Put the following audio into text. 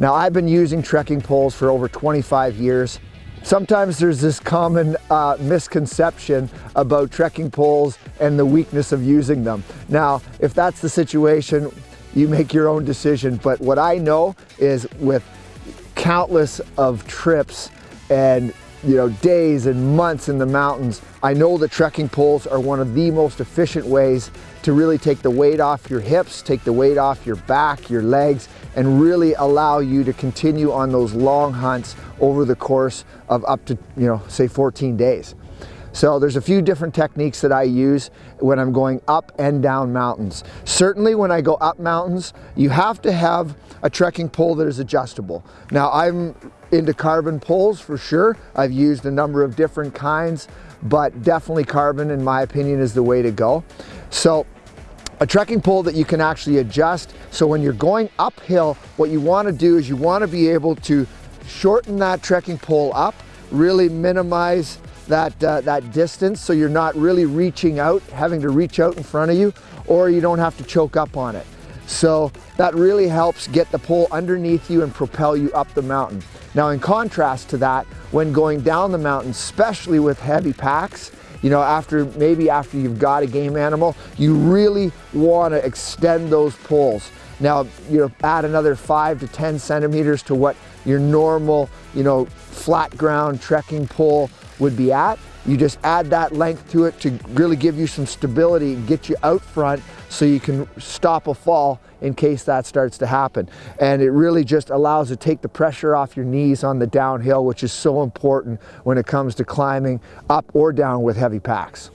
Now I've been using trekking poles for over 25 years. Sometimes there's this common uh, misconception about trekking poles and the weakness of using them. Now, if that's the situation, you make your own decision. But what I know is with countless of trips and you know, days and months in the mountains, I know the trekking poles are one of the most efficient ways to really take the weight off your hips, take the weight off your back, your legs, and really allow you to continue on those long hunts over the course of up to, you know, say 14 days. So there's a few different techniques that I use when I'm going up and down mountains. Certainly when I go up mountains, you have to have a trekking pole that is adjustable. Now I'm into carbon poles for sure. I've used a number of different kinds, but definitely carbon in my opinion is the way to go. So a trekking pole that you can actually adjust. So when you're going uphill, what you wanna do is you wanna be able to shorten that trekking pole up, really minimize that, uh, that distance so you're not really reaching out, having to reach out in front of you, or you don't have to choke up on it. So that really helps get the pole underneath you and propel you up the mountain. Now in contrast to that, when going down the mountain, especially with heavy packs, you know, after maybe after you've got a game animal, you really want to extend those poles. Now, you know, add another five to 10 centimeters to what your normal, you know, flat ground trekking pole would be at. You just add that length to it to really give you some stability and get you out front so you can stop a fall in case that starts to happen. And it really just allows to take the pressure off your knees on the downhill, which is so important when it comes to climbing up or down with heavy packs.